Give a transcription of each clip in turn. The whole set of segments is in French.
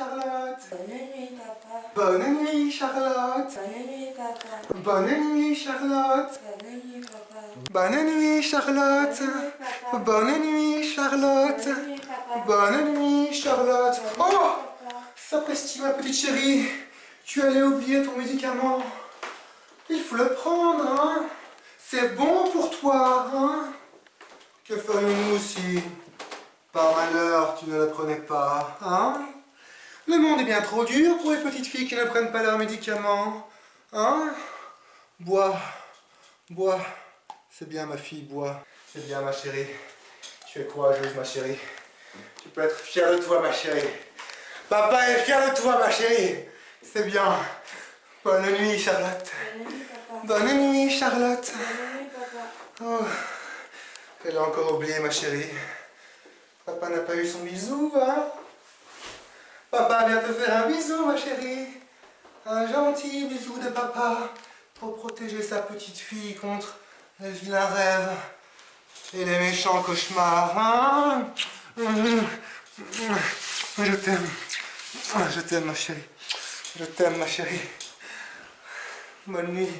Charlotte. Bonne nuit, papa. Bonne nuit, Charlotte. Bonne nuit, papa. Bonne nuit, Charlotte. Bonne nuit, papa. Bonne nuit, Charlotte. Bonne nuit, Charlotte. Bonne nuit, papa. Bonne nuit, Charlotte. Oh Sapristi, ma petite chérie. Tu allais oublier ton médicament. Il faut le prendre, hein. C'est bon pour toi, hein. Que ferions-nous si, par malheur, tu ne le prenais pas, hein? Le monde est bien trop dur pour les petites filles qui ne prennent pas leurs médicaments, hein? Bois, bois. C'est bien, ma fille, bois. C'est bien, ma chérie. Tu es courageuse, ma chérie. Tu peux être fière de toi, ma chérie. Papa est fier de toi, ma chérie. C'est bien. Bonne nuit, Charlotte. Bonne nuit, papa. Bonne nuit, Charlotte. Bonne nuit, papa. Oh, elle a encore oublié, ma chérie. Papa n'a pas eu son bisou, hein Papa vient te faire un bisou, ma chérie. Un gentil bisou de papa pour protéger sa petite fille contre les vilains rêves et les méchants cauchemars, hein Je t'aime. Je t'aime, ma chérie. Je t'aime, ma chérie. Bonne nuit.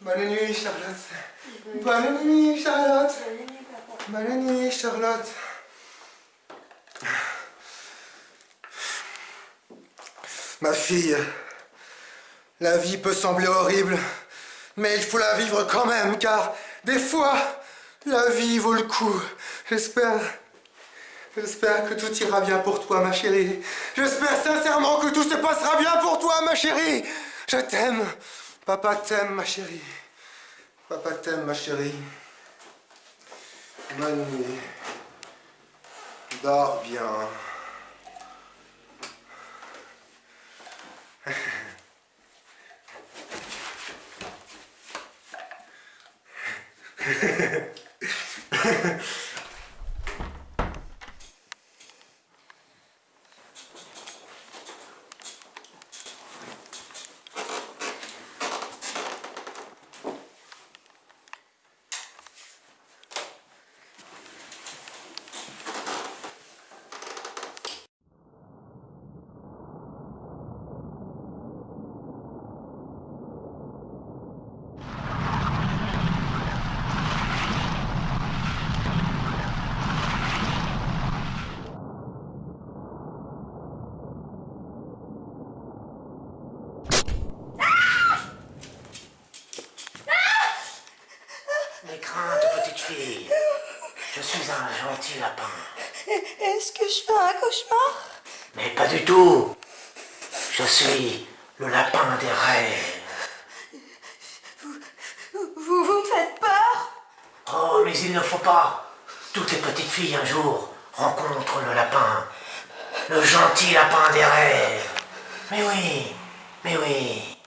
Bonne nuit, Charlotte. Bonne nuit, Charlotte. Bonne nuit, papa. Bonne nuit, Charlotte. Ma fille, la vie peut sembler horrible, mais il faut la vivre quand même, car des fois, la vie vaut le coup. J'espère, j'espère que tout ira bien pour toi, ma chérie. J'espère sincèrement que tout se passera bien pour toi, ma chérie. Je t'aime. Papa t'aime, ma chérie. Papa t'aime, ma chérie. Bonne nuit. Dors bien. Ha ha ha. Est-ce que je fais un cauchemar? Mais pas du tout. Je suis le lapin des rêves. Vous, vous me faites peur? Oh, mais il ne faut pas. Toutes les petites filles un jour rencontrent le lapin. Le gentil lapin des rêves. Mais oui, mais oui.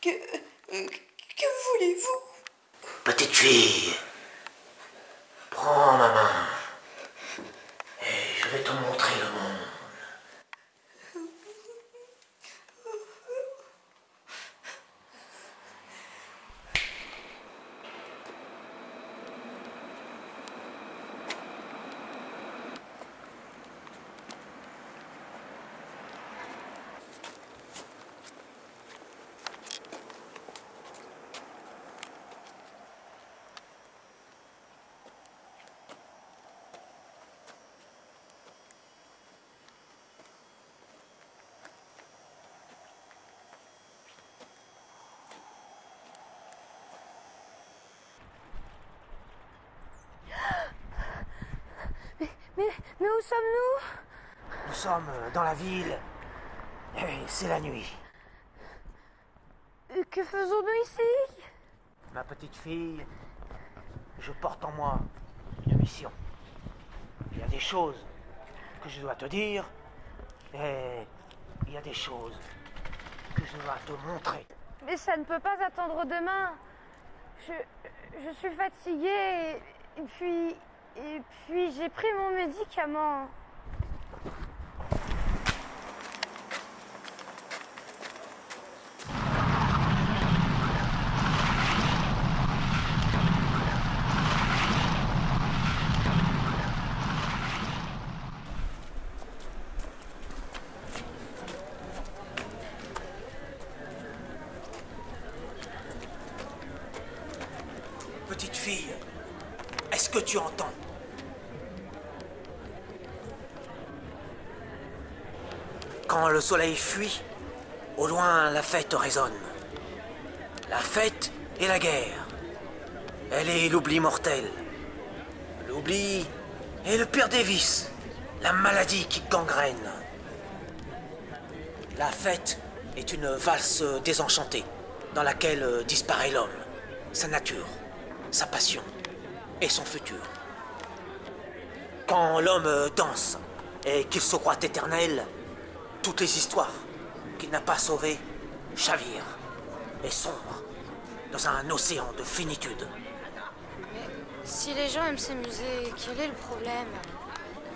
Que, que voulez-vous? Petite fille, prends ma main je vais te montrer le monde. Mais, mais où sommes-nous? Nous sommes dans la ville et c'est la nuit. Euh, Que faisons-nous ici? Ma petite fille, je porte en moi une mission. Il y a des choses que je dois te dire et il y a des choses que je dois te montrer. Mais ça ne peut pas attendre demain. Je, je suis fatiguée et, et puis et puis j'ai pris mon médicament. Petite fille, est-ce que tu entends? Quand le soleil fuit, au loin la fête résonne. La fête et la guerre. Elle est l'oubli mortel. L'oubli est le pire des vices. La maladie qui gangrène. La fête est une valse désenchantée dans laquelle disparaît l'homme, sa nature, sa passion et son futur. Quand l'homme danse et qu'il se croit éternel, toutes les histoires qu'il n'a pas sauvées chavirent et sombrent dans un océan de finitude. Mais si les gens aiment s'amuser, quel est le problème?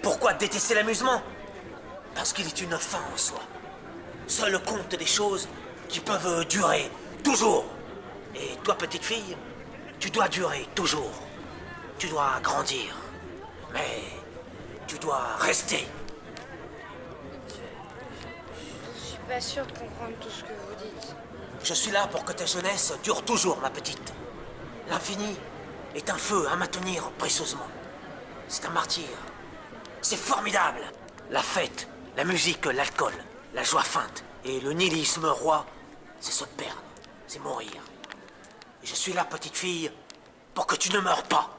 Pourquoi détester l'amusement? Parce qu'il est une fin en soi. Seul compte des choses qui peuvent durer toujours. Et toi, petite fille, tu dois durer toujours. Tu dois grandir. Mais tu dois rester. Je suis pas sûre de comprendre tout ce que vous dites. Je suis là pour que ta jeunesse dure toujours, ma petite. L'infini est un feu à maintenir précieusement. C'est un martyr. C'est formidable. La fête, la musique, l'alcool, la joie feinte et le nihilisme roi, c'est se perdre, c'est mourir. Et je suis là, petite fille, pour que tu ne meurs pas.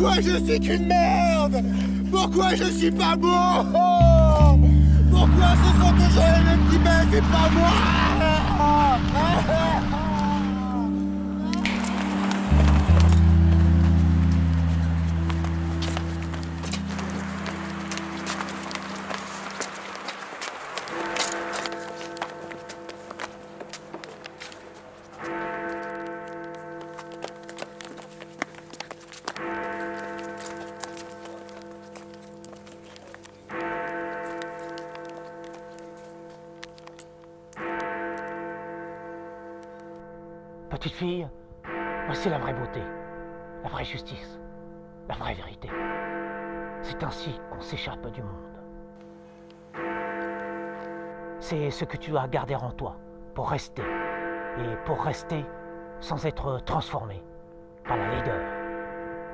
Pourquoi je suis qu'une merde? Pourquoi je suis pas beau? Pourquoi ce sont toujours les mêmes qui m'aiment et pas moi? Petite fille, voici la vraie beauté, la vraie justice, la vraie vérité. C'est ainsi qu'on s'échappe du monde. C'est ce que tu dois garder en toi pour rester. Et pour rester sans être transformé par la laideur,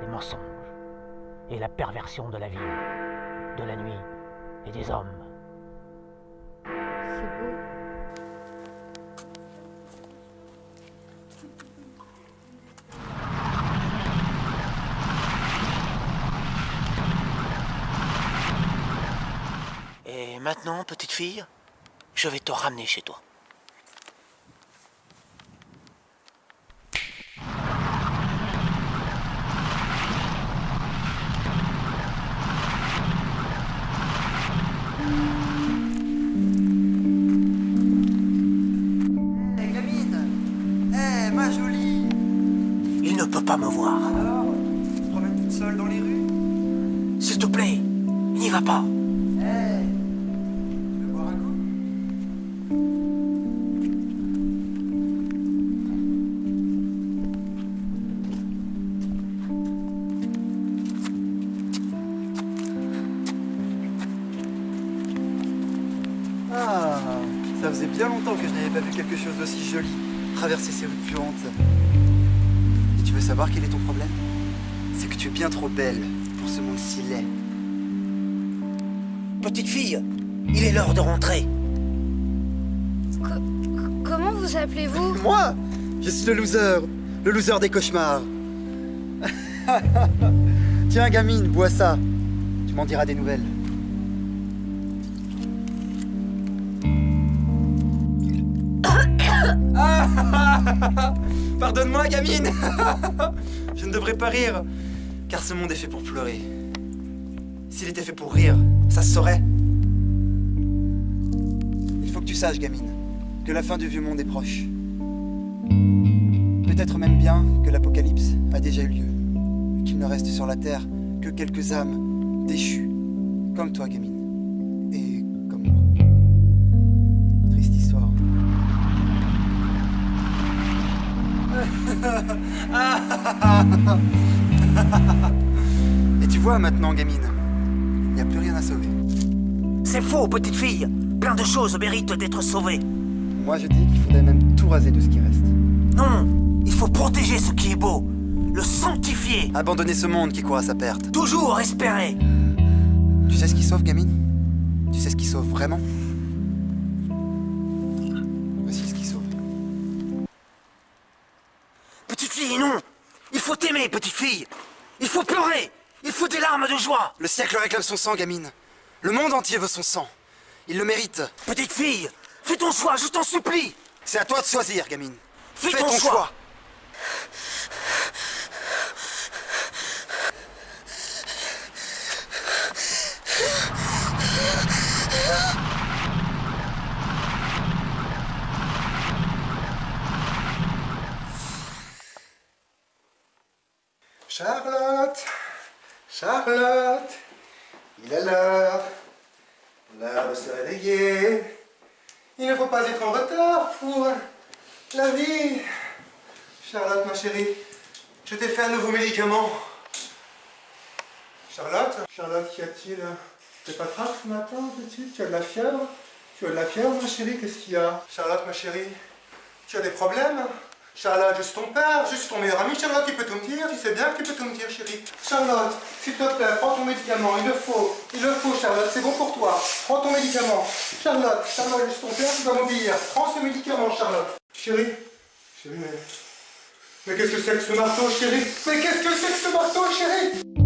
les mensonges et la perversion de la vie, de la nuit et des hommes. C'est beau. Maintenant, petite fille, je vais te ramener chez toi. Hé, gamine Eh, ma jolie Il ne peut pas me voir. Alors seule dans les rues? S'il te plaît, n'y va pas. Ça faisait bien longtemps que je n'avais pas vu quelque chose d'aussi joli traverser ces rues puantes. Et tu veux savoir quel est ton problème? C'est que tu es bien trop belle pour ce monde si laid. Petite fille, il est l'heure de rentrer. Co- co- comment vous appelez-vous? Moi? Je suis le loser, le loser des cauchemars. Tiens, gamine, bois ça. Tu m'en diras des nouvelles. Pardonne-moi, gamine Je ne devrais pas rire, car ce monde est fait pour pleurer. S'il était fait pour rire, ça se saurait. Il faut que tu saches, gamine, que la fin du vieux monde est proche. Peut-être même bien que l'apocalypse a déjà eu lieu, qu'il ne reste sur la terre que quelques âmes déchues, comme toi, gamine, et tu vois maintenant, gamine, il n'y a plus rien à sauver. C'est faux, petite fille. Plein de choses méritent d'être sauvées. Moi, je dis qu'il faudrait même tout raser de ce qui reste. Non, il faut protéger ce qui est beau, le sanctifier, Abandonner ce monde qui court à sa perte. toujours espérer. Tu sais ce qui sauve, gamine? Tu sais ce qui sauve vraiment? Petite fille. Il faut pleurer. Il faut des larmes de joie. Le siècle réclame son sang, gamine. Le monde entier veut son sang. Il le mérite. Petite fille, fais ton choix, je t'en supplie. C'est à toi de choisir, gamine. Fais ton choix. Charlotte, Charlotte, il est l'heure, l'heure de se réveiller. Il ne faut pas être en retard pour la vie. Charlotte, ma chérie, je t'ai fait un nouveau médicament. Charlotte, Charlotte, qu'y a-t-il? T'es pas grave ce matin, Tu as de la fièvre? Tu as de la fièvre, ma chérie? Qu'est-ce qu'il y a? Charlotte, ma chérie, tu as des problèmes? Charlotte, je suis ton père, je suis ton meilleur ami. Charlotte, tu peux tout me dire, tu sais bien que tu peux tout me dire, chérie. Charlotte, s'il te plaît, prends ton médicament, il le faut, il le faut, Charlotte, c'est bon pour toi. Prends ton médicament. Charlotte, Charlotte, je suis ton père, tu dois m'obéir. Prends ce médicament, Charlotte. Chérie, chérie, mais... Mais qu'est-ce que c'est que ce marteau, chérie? Mais qu'est-ce que c'est que ce marteau, chérie?